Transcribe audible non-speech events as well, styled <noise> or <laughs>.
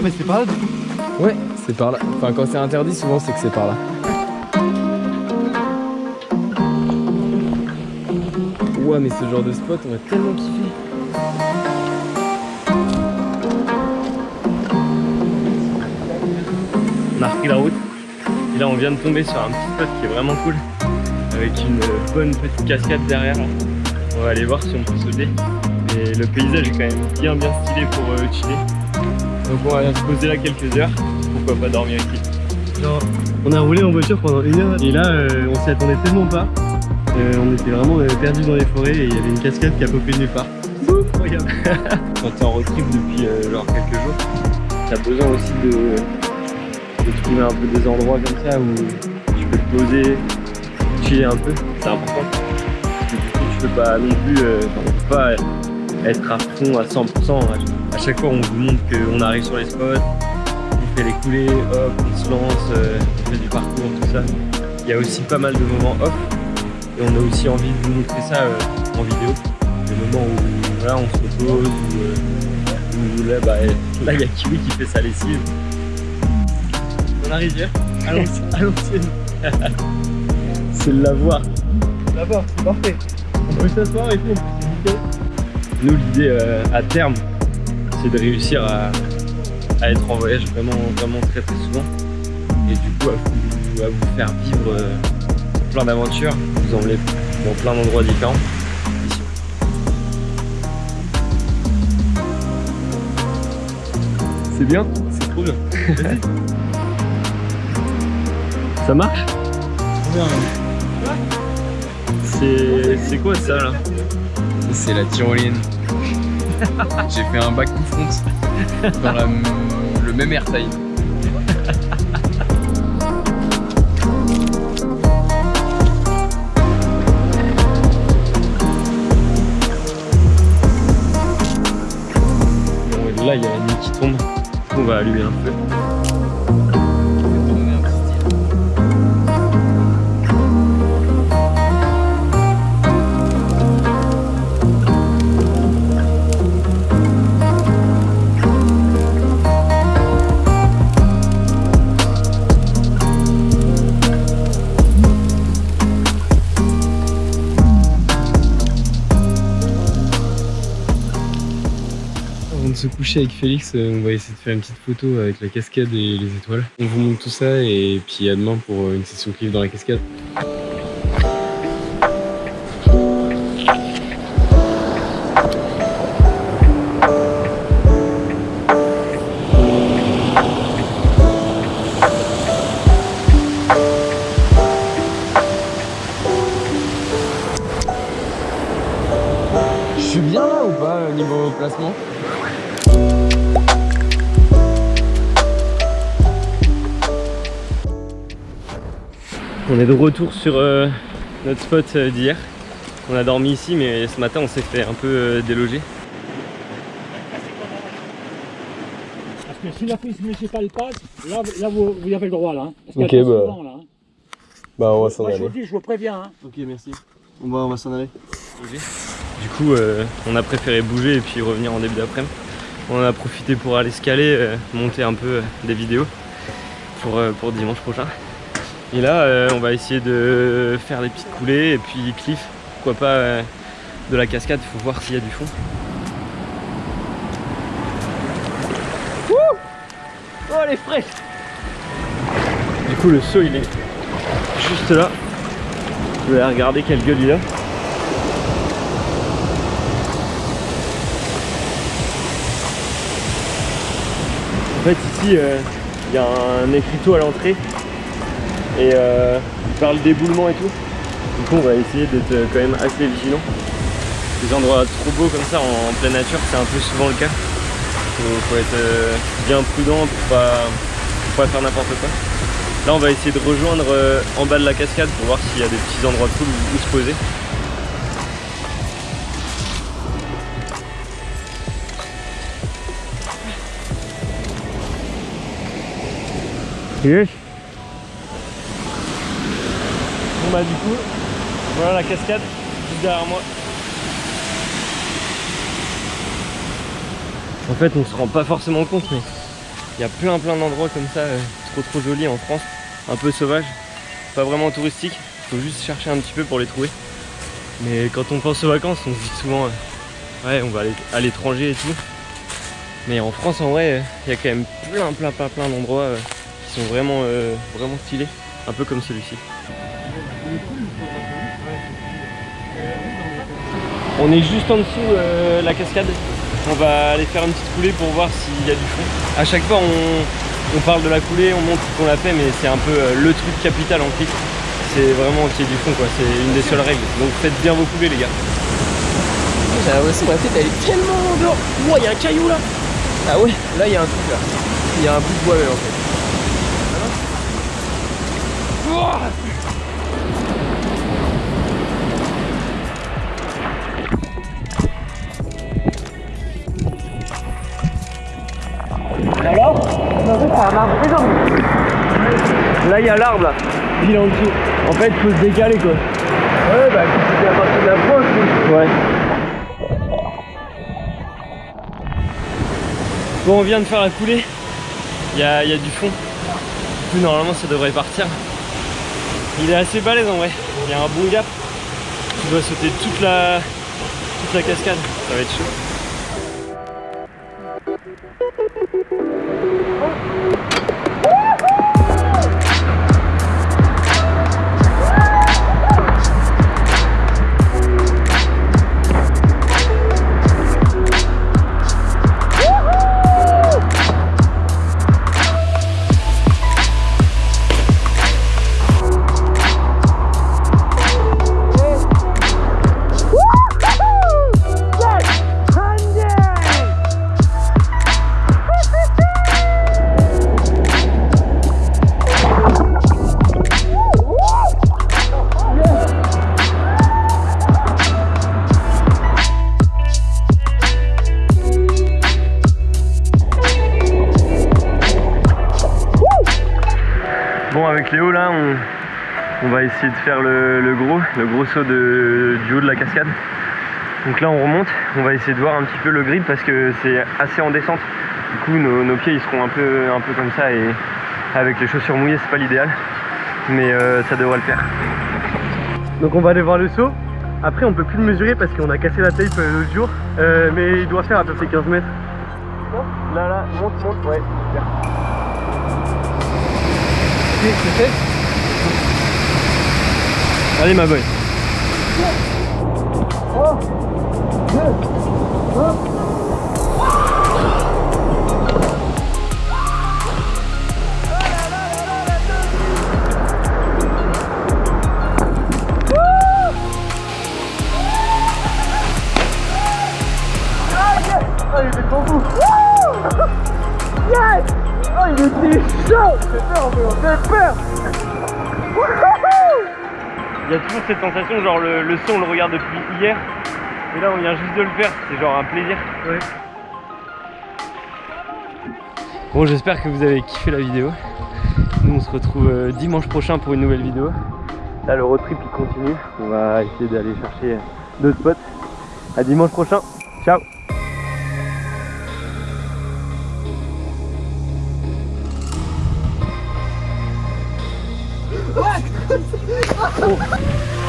Ah mais c'est pas là du coup Ouais, c'est par là. Enfin, quand c'est interdit, souvent c'est que c'est par là. Ouais, mais ce genre de spot, on va tellement kiffer. On a repris la route. Et là, on vient de tomber sur un petit spot qui est vraiment cool. Avec une bonne petite cascade derrière. On va aller voir si on peut sauter. Et le paysage est quand même bien bien stylé pour euh, chiller. Donc on va se poser là quelques heures. Pourquoi pas dormir ici. Genre, on a roulé en voiture pendant une heure et là euh, on s'y attendait tellement pas. Euh, on était vraiment euh, perdus dans les forêts et il y avait une cascade qui a popé nulle part. Incroyable Quand t'es en road trip depuis euh, genre quelques jours, t'as besoin aussi de, de trouver un peu des endroits comme ça où tu peux te poser, chiller un peu, c'est important. Parce que du coup tu peux pas non plus, euh, enfin, on peut pas être à fond à 100%. À chaque fois on vous montre qu'on arrive sur les spots, on fait les coulées, hop, on se lance, euh, on fait du parcours, tout ça. Il y a aussi pas mal de moments off et on a aussi envie de vous montrer ça euh, en vidéo. Des moments où on se repose, où, euh, où là bah, là, il y a Kiwi qui fait sa lessive. Dans la rivière, l'ancienne. <laughs> <laughs> C'est le lavoir. Là-bas, c'est parfait. On peut s'asseoir et tout, c'est nickel. Nous, l'idée euh, à terme, c'est de réussir à, à être en voyage vraiment, vraiment très très souvent. Et du coup, à vous, à vous faire vivre euh, plein d'aventures, vous emmener dans plein d'endroits différents. C'est bien C'est trop bien. Ça marche? Bien, C'est c'est quoi ça là? C'est la tyroline. <laughs> J'ai fait un back to front dans le même airtime. Bon, Là, il y a la nuit qui tombe. On va allumer un peu. Coucher avec Félix, euh, on va essayer de faire une petite photo avec la cascade et les étoiles. On vous montre tout ça et puis à demain pour euh, une session clip dans la cascade. Je suis bien là ou pas au niveau placement? On est de retour sur euh, notre spot euh, d'hier. On a dormi ici, mais ce matin on s'est fait un peu euh, déloger. Parce que si la police municipale passe, là, là vous, vous avez le droit là. hein. Parce Ok, bah. souvent, là, hein. Bah on va s'en Moi je vous aller. dis, je vous préviens. hein. Ok, merci. On va, on va s'en aller. Du coup, euh, on a préféré bouger et puis revenir en début d'après-midi. On en a profité pour aller se caler, euh, monter un peu euh, des vidéos pour, euh, pour dimanche prochain. Et là, euh, on va essayer de faire des petites coulées et puis cliff. Pourquoi pas euh, de la cascade, il faut voir s'il y a du fond. Wouh oh, elle est fraîche Du coup, le saut, il est juste là. Je vais regarder quelle gueule il a. En fait ici euh, il y a un écriteau à l'entrée et euh, il parle d'éboulement et tout. Du coup on va essayer d'être euh, quand même assez vigilant. Les endroits trop beaux comme ça en, pleine nature c'est un peu souvent le cas. Faut, faut être euh, bien prudent pour pas, pour pas faire n'importe quoi. Là on va essayer de rejoindre euh, en bas de la cascade pour voir s'il y a des petits endroits cool où, où se poser. Yes. Bah du coup, voilà la cascade juste derrière moi. En fait on se rend pas forcément compte mais Il y a plein plein d'endroits comme ça, euh, trop trop jolis en France, un peu sauvages, pas vraiment touristiques. Faut juste chercher un petit peu pour les trouver. Mais quand on pense aux vacances, on se dit souvent, euh, ouais, on va aller à l'étranger et tout. Mais en France, en vrai, euh, il y a quand même plein plein plein plein d'endroits qui sont vraiment vraiment stylés, un peu comme celui-ci. On est juste en dessous euh, la cascade. On va aller faire une petite coulée pour voir s'il y a du fond. À chaque fois, on, on parle de la coulée, on montre qu'on l'a fait, mais c'est un peu euh, le truc capital en clic. C'est vraiment qu'il y ait du fond, quoi. C'est une des seules règles. Donc faites bien vos coulées, les gars. J'ai l'impression que ma tête elle est tellement dehors. Ouah, il y a un caillou là. Ah ouais, là il y a un truc là. Il y a un bout de bois même en fait. Là, il y a l'arbre, là. Il est en dessous. En fait, faut se décaler, quoi. Ouais, bah, c'était à partir de la pointe, Ouais. Bon, on vient de faire la coulée. Il y a, y a du fond. Du coup, normalement, ça devrait partir. Il est assez balèze en vrai. Il y a un bon gap. Tu dois sauter toute la, toute la cascade. Ça va être chaud. On va essayer de faire le, gros, le gros saut du haut de la cascade. Donc là, on remonte, on va essayer de voir un petit peu le grip parce que c'est assez en descente. Du coup, nos, nos pieds ils seront un peu, un peu comme ça et avec les chaussures mouillées, c'est pas l'idéal, mais euh, ça devrait le faire. Donc on va aller voir le saut. Après on peut plus le mesurer parce qu'on a cassé la tape euh, l'autre jour. Euh, mais il doit faire à peu près 15 mètres. Là, là, monte, monte, ouais, super. Allez, ma boy. Ah il était trop beau Yes Oh il était chaud J'ai peur j'ai peur Il y a toujours cette sensation, genre le, le son on le regarde depuis hier, et là on vient juste de le faire, c'est genre un plaisir. Ouais. Bon j'espère que vous avez kiffé la vidéo. Nous on se retrouve euh, dimanche prochain pour une nouvelle vidéo. Là le road trip il continue, on va essayer d'aller chercher d'autres spots. À dimanche prochain, ciao Oh <laughs> Oh.